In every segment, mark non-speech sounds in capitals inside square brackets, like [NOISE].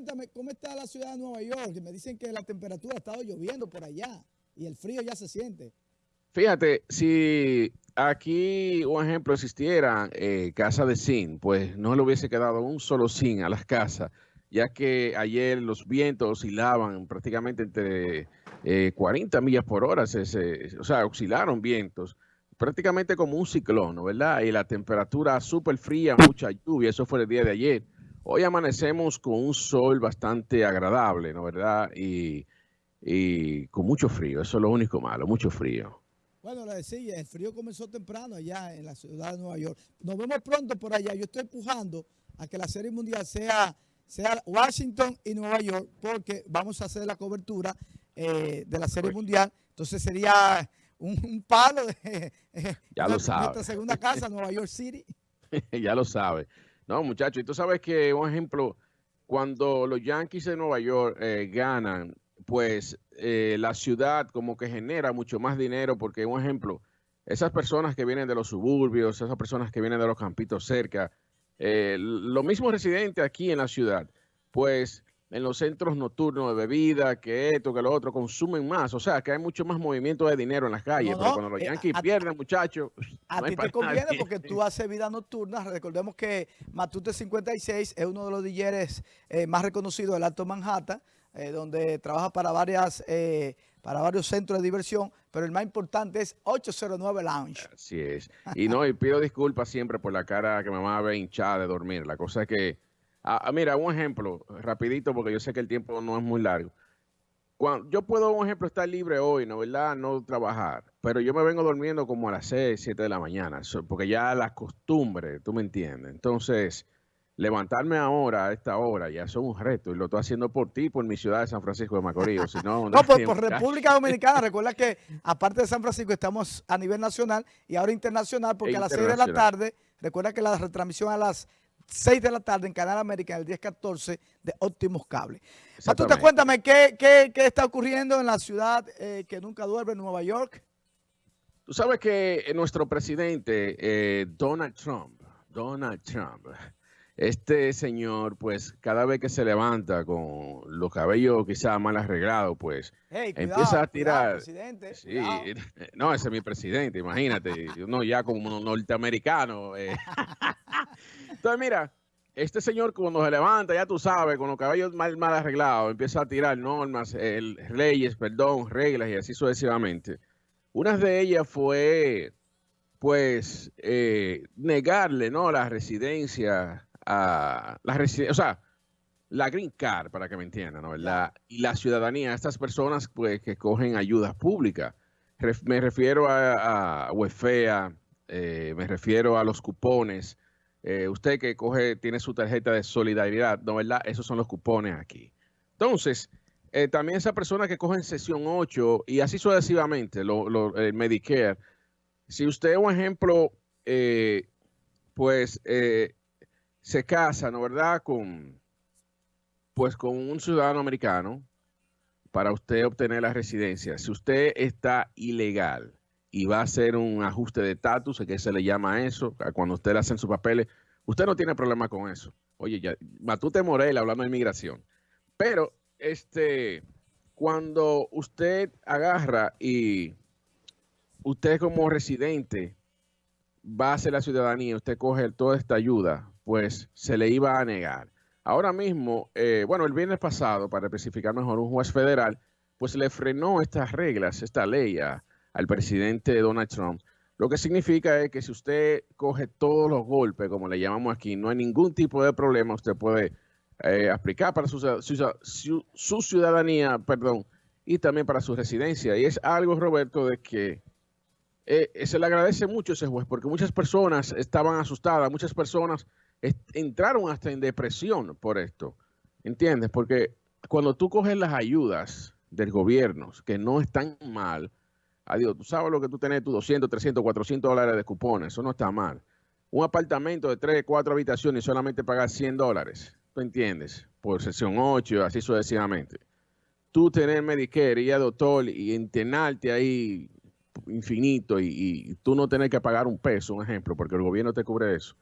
cuéntame, ¿cómo está la ciudad de Nueva York? Me dicen que la temperatura ha estado lloviendo por allá y el frío ya se siente. Fíjate, si aquí un ejemplo existiera eh, casa de zinc, pues no le hubiese quedado un solo zinc a las casas, ya que ayer los vientos oscilaban prácticamente entre 40 eh, millas por hora, o sea, oscilaron vientos prácticamente como un ciclón, ¿verdad? Y la temperatura súper fría, mucha lluvia, eso fue el día de ayer. Hoy amanecemos con un sol bastante agradable, ¿no verdad? Y, con mucho frío, eso es lo único malo, mucho frío. Bueno, le decía, el frío comenzó temprano allá en la ciudad de Nueva York. Nos vemos pronto por allá. Yo estoy empujando a que la Serie Mundial sea, sea Washington y Nueva York porque vamos a hacer la cobertura eh, de la Serie Mundial. Entonces sería un, palo de [LAUGHS] ya lo [LAUGHS] sabe. nuestra segunda casa, Nueva York City. [LAUGHS] ya lo sabe. No, muchachos, y tú sabes que, un ejemplo, cuando los Yankees de Nueva York eh, ganan, pues eh, la ciudad como que genera mucho más dinero porque, un ejemplo, esas personas que vienen de los suburbios, esas personas que vienen de los campitos cerca, eh, los mismos residentes aquí en la ciudad, pues en los centros nocturnos de bebida, que esto, que lo otro, consumen más. O sea, que hay mucho más movimiento de dinero en las calles. pero cuando los eh, Yankees pierden, muchachos... [LAUGHS] A ti te conviene porque tú [LAUGHS] haces vida nocturna. Recordemos que Matute 56 es uno de los DJs eh, más reconocidos del Alto Manhattan, eh, donde trabaja para varias... para varios centros de diversión, pero el más importante es 809 Lounge. Así es. Y no, y pido disculpas siempre por la cara que me va a ver hinchada de dormir. La cosa es que Ah, ah, mira, un ejemplo, rapidito, porque yo sé que el tiempo no es muy largo. Cuando, yo puedo, un ejemplo, estar libre hoy, ¿no verdad? No trabajar, pero yo me vengo durmiendo como a las 6, 7 de la mañana, porque ya la costumbre, tú me entiendes. Entonces, levantarme ahora, a esta hora, ya es un reto, y lo estoy haciendo por ti, por mi ciudad de San Francisco de Macorís. no, no, por, por República Dominicana. Recuerda que, aparte de San Francisco, estamos a nivel nacional y ahora internacional, porque a las 6 de la tarde, recuerda que la retransmisión a las 6 de la tarde en Canal América, en el 1014 de Óptimos Cable. te cuéntame, ¿qué, ¿qué, qué, está ocurriendo en la ciudad eh, que nunca duerme, Nueva York? Tú sabes que nuestro presidente, eh, Donald Trump, Donald Trump, este señor, pues, cada vez que se levanta con los cabellos quizás mal arreglados, pues, empieza a tirar. sí, [LAUGHS] no, ese es mi presidente, imagínate. no, ya como un norteamericano. Eh. [LAUGHS] Entonces, mira, este señor cuando se levanta, ya tú sabes, con los cabellos mal, mal arreglados, empieza a tirar normas, el, leyes, perdón, reglas y así sucesivamente. Una de ellas fue, pues, eh, negarle, ¿no? La residencia a la residencia, o sea, la green card, para que me entiendan, ¿no? La, y la ciudadanía, estas personas, pues, que cogen ayudas públicas. me refiero a, a UEFEA, eh, me refiero a los cupones, eh, usted que coge, tiene su tarjeta de solidaridad, ¿no verdad? Esos son los cupones aquí. Entonces, eh, también esa persona que coge en sesión 8 y así sucesivamente, lo, el Medicare, si usted, un ejemplo, eh, pues se casa, ¿no verdad? Con, pues con un ciudadano americano para usted obtener la residencia. Si usted está ilegal, y va a hacer un ajuste de estatus, que se le llama eso, cuando usted le hacen sus papeles, usted no tiene problema con eso. Oye, ya, Matute Morel hablando de inmigración. Pero, este, cuando usted agarra y usted como residente va a hacer la ciudadanía, usted coge toda esta ayuda, pues se le iba a negar. Ahora mismo, eh, bueno, el viernes pasado, para especificar mejor, un juez federal, pues le frenó estas reglas, esta ley a, al presidente Donald Trump. Lo que significa es que si usted coge todos los golpes, como le llamamos aquí, no hay ningún tipo de problema, usted puede eh, aplicar para su, ciudadanía, perdón, y también para su residencia. Y es algo, Roberto, de que eh, se le agradece mucho a ese juez, porque muchas personas estaban asustadas, muchas personas entraron hasta en depresión por esto, ¿entiendes? Porque cuando tú coges las ayudas del gobierno, que no están mal, Adiós, tú sabes lo que tú tenés, tus 200, 300, 400 dólares de cupones, eso no está mal. Un apartamento de 3, 4 habitaciones y solamente pagar 100 dólares, ¿tú entiendes? Por sesión 8, así sucesivamente. Tú tener Medicare, ir a doctor y internarte ahí infinito y, tú no tener que pagar un peso, un ejemplo, porque el gobierno te cubre eso.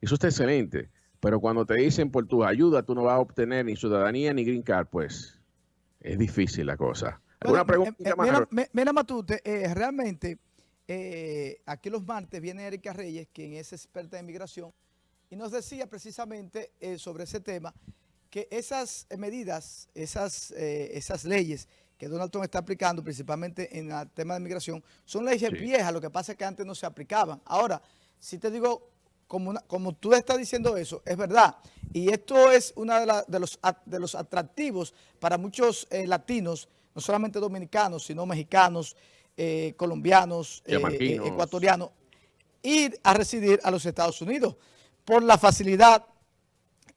Eso está excelente. Pero cuando te dicen por tu ayuda tú no vas a obtener ni ciudadanía ni green card, pues es difícil la cosa. ¿Alguna pregunta? Eh, eh, mira, Matute, eh, realmente aquí los martes viene Erika Reyes, quien es experta en inmigración, y nos decía precisamente sobre ese tema que esas medidas, esas, esas leyes que Donald Trump está aplicando principalmente en el tema de inmigración, son leyes viejas, lo que pasa es que antes no se aplicaban. Ahora, si te digo, como, como tú estás diciendo eso, es verdad. Y esto es uno de, de, los, de los atractivos para muchos eh, latinos, no solamente dominicanos, sino mexicanos, eh, colombianos, eh, ecuatorianos, ir a residir a los Estados Unidos por la facilidad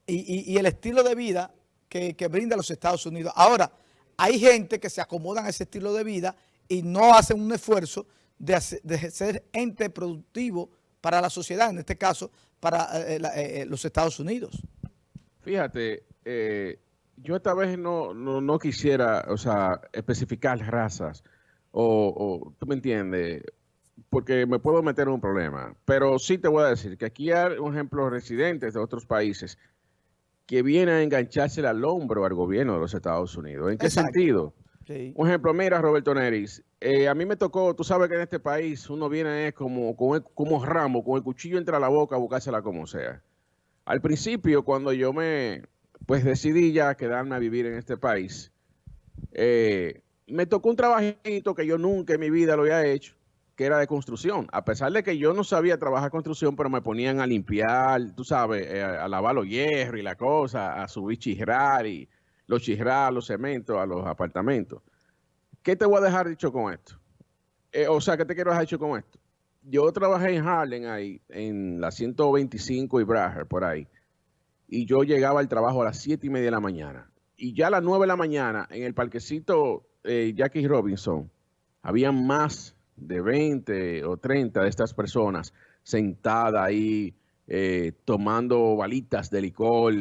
y, el estilo de vida que, que brinda los Estados Unidos. Ahora, hay gente que se acomodan a ese estilo de vida y no hacen un esfuerzo de, ser ente productivo para la sociedad, en este caso, para eh, eh, los Estados Unidos. Fíjate, yo esta vez no, no, quisiera, o sea, especificar razas, o, tú me entiendes, porque me puedo meter en un problema, pero sí te voy a decir que aquí hay, por ejemplo, residentes de otros países que viene a engancharse al hombro al gobierno de los Estados Unidos. ¿En qué sentido? Un ejemplo, mira, Roberto Neris, eh, a mí me tocó, tú sabes que en este país uno viene como, como, como ramo, con el cuchillo entre la boca a buscársela como sea. Al principio, cuando yo me, pues decidí ya quedarme a vivir en este país, eh, me tocó un trabajito que yo nunca en mi vida lo había hecho, que era de construcción. A pesar de que yo no sabía trabajar construcción, pero me ponían a limpiar, tú sabes, eh, a, lavar los hierros y la cosa, a subir chisrar y los chisrar, los cementos a los apartamentos. ¿Qué te voy a dejar dicho con esto? Eh, o sea, ¿qué te quiero dejar dicho con esto? Yo trabajé en Harlem ahí, en la 125 y Braher, por ahí. Y yo llegaba al trabajo a las 7 y media de la mañana. Y ya a las 9 de la mañana, en el parquecito eh, Jackie Robinson, había más de 20 o 30 de estas personas sentadas ahí eh, tomando balitas de licor,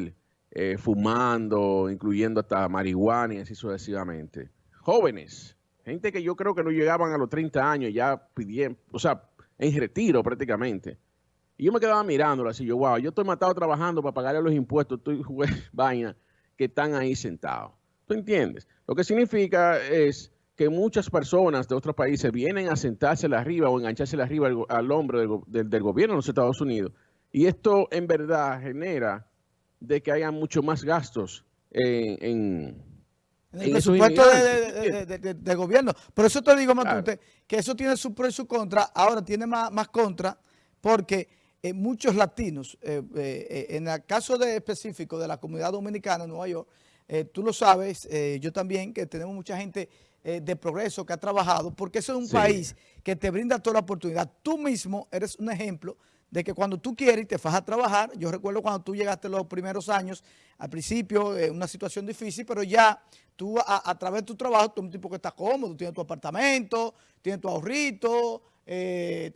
eh, fumando, incluyendo hasta marihuana y así sucesivamente. Jóvenes, gente que yo creo que no llegaban a los 30 años ya pidiendo, o sea, en retiro prácticamente. Y yo me quedaba mirándolo así, yo, wow, yo estoy matado trabajando para pagarle los impuestos, estoy [LAUGHS] vaina, que están ahí sentados. ¿Tú entiendes? Lo que significa es que muchas personas de otros países vienen a sentarse arriba o engancharse arriba al, hombro del, gobierno de los Estados Unidos. Y esto en verdad genera de que haya mucho más gastos en, en el presupuesto de, gobierno. Por eso te digo, Matute, que eso tiene su pro y su contra. Ahora tiene más, más contra porque eh, muchos latinos, eh, eh, en el caso de específico de la comunidad dominicana en Nueva York, tú lo sabes, yo también, que tenemos mucha gente eh, de progreso que ha trabajado, porque eso es un país que te brinda toda la oportunidad. Tú mismo eres un ejemplo de que cuando tú quieres y te vas a trabajar, yo recuerdo cuando tú llegaste los primeros años, al principio, una situación difícil, pero ya tú a, través de tu trabajo, tú eres un tipo que está cómodo, tienes tu apartamento, tienes tu ahorrito, eh,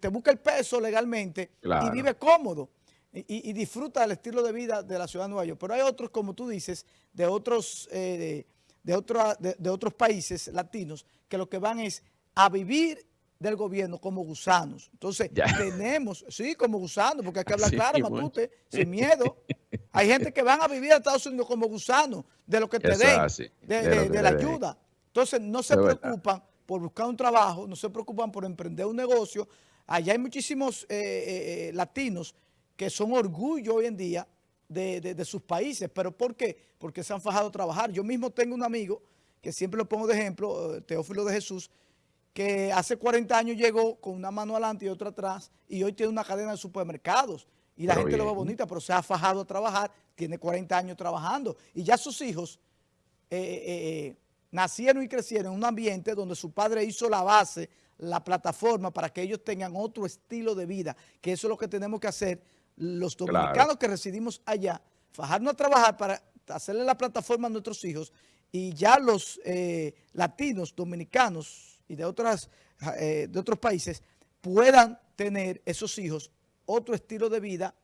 te, busca el peso legalmente y vive cómodo. Y, disfruta del estilo de vida de la ciudad de Nueva York. Pero hay otros, como tú dices, de otros... Eh, de, de, otros países latinos que lo que van es a vivir del gobierno como gusanos. Entonces, tenemos, sí, como gusanos, porque hay que [LAUGHS] hablar claro, Matute, sin miedo. Hay gente que van a vivir a Estados Unidos como gusanos de lo que te den, de, la ayuda. Entonces, no se preocupan por buscar un trabajo, no se preocupan por emprender un negocio. Allá hay muchísimos eh, eh, eh, latinos que son orgullo hoy en día de, sus países. ¿Pero por qué? Porque se han fajado a trabajar. Yo mismo tengo un amigo, que siempre lo pongo de ejemplo, Teófilo de Jesús, que hace 40 años llegó con una mano adelante y otra atrás y hoy tiene una cadena de supermercados y la gente lo ve bonita, pero se ha fajado a trabajar, tiene 40 años trabajando y ya sus hijos eh, nacieron y crecieron en un ambiente donde su padre hizo la base, la plataforma para que ellos tengan otro estilo de vida, que eso es lo que tenemos que hacer los dominicanos que residimos allá, fajarnos a trabajar para hacerle la plataforma a nuestros hijos y ya los eh, latinos, dominicanos y de, otras, eh, de otros países puedan tener esos hijos otro estilo de vida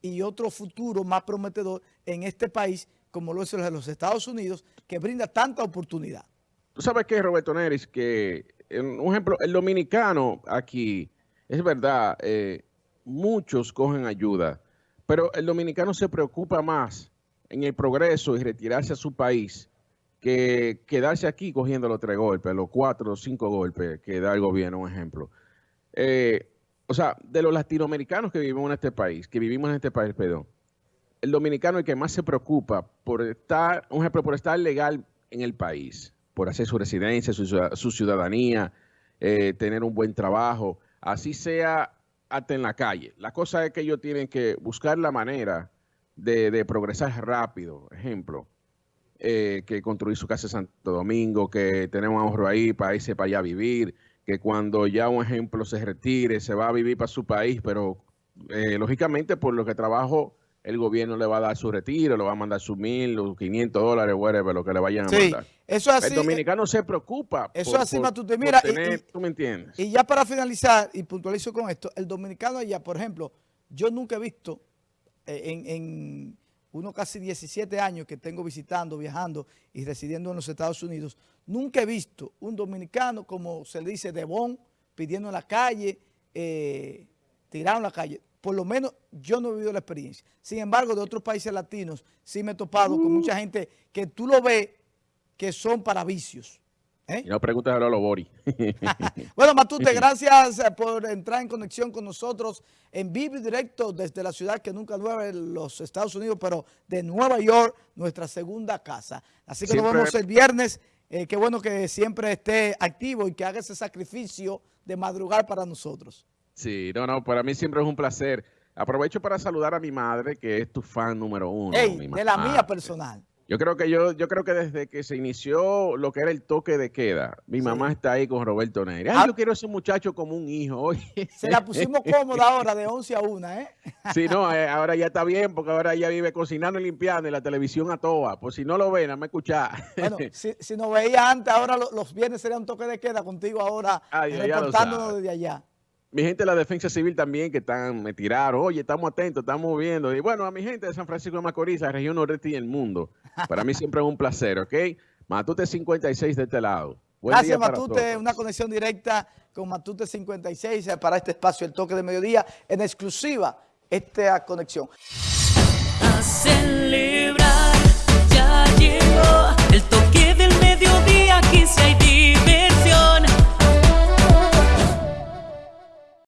y otro futuro más prometedor en este país como lo es el de los Estados Unidos, que brinda tanta oportunidad. Tú sabes que, Roberto Neris, que, un ejemplo, el dominicano aquí, es verdad, eh, muchos cogen ayuda, Pero el dominicano se preocupa más en el progreso y retirarse a su país que quedarse aquí cogiendo los tres golpes, los cuatro o cinco golpes que da el gobierno, un ejemplo. Eh, o sea, de los latinoamericanos que vivimos en este país, que vivimos en este país, perdón, el dominicano el que más se preocupa por estar, un ejemplo, por estar legal en el país, por hacer su residencia, su, ciudadanía, eh, tener un buen trabajo, así sea hasta en la calle. La cosa es que ellos tienen que buscar la manera de, progresar rápido, ejemplo, eh, que construir su casa en Santo Domingo, que tenemos ahorro ahí para irse para allá a vivir, que cuando ya un ejemplo se retire, se va a vivir para su país, pero eh, lógicamente por lo que trabajo el gobierno le va a dar su retiro, le va a mandar sus mil, los 500 dólares, whatever, lo que le vayan a sí, mandar. Eso así, el dominicano se preocupa. Eso es así, Matute. Mira, y, tú me entiendes. Y ya para finalizar, y puntualizo con esto, el dominicano allá, por ejemplo, yo nunca he visto eh, en, en unos casi 17 años que tengo visitando, viajando y residiendo en los Estados Unidos, nunca he visto un dominicano, como se le dice, de bon, pidiendo en la calle, eh, tirado en la calle por lo menos yo no he vivido la experiencia. Sin embargo, de otros países latinos sí me he topado con mucha gente que tú lo ves que son para vicios. ¿eh? Y no preguntes a Lolo Bori. [LAUGHS] bueno, Matute, [LAUGHS] gracias eh, por entrar en conexión con nosotros en vivo y directo desde la ciudad que nunca nueve, los Estados Unidos, pero de Nueva York, nuestra segunda casa. Así que nos vemos el viernes. Eh, qué bueno que siempre esté activo y que haga ese sacrificio de madrugar para nosotros. Sí, no, no, para mí siempre es un placer. Aprovecho para saludar a mi madre, que es tu fan número uno. de la mía personal. Yo creo que yo, yo creo que desde que se inició lo que era el toque de queda, mi mamá está ahí con Roberto Neri. Ay, ah. yo quiero a ese muchacho como un hijo. Se la pusimos cómoda ahora de 11 a 1, ¿eh? [LAUGHS] Sí, no, eh, ahora ya está bien porque ahora ya vive cocinando y limpiando y la televisión a toa. Pues si no lo ven, a me escuchar. Bueno, [LAUGHS] si, si nos veía antes, ahora los, viernes sería un toque de queda contigo ahora, reportándonos desde allá mi gente de la defensa civil también que están, me tiraron, oye, estamos atentos, estamos viendo. Y bueno, a mi gente de San Francisco de Macorís, la región noreste y el mundo. Para mí siempre es un placer, ¿ok? Matute 56 de este lado. Buen Gracias, Matute. Una conexión directa con Matute 56 eh, para este espacio, el toque de mediodía, en exclusiva esta conexión. A celebrar, ya llegó el toque.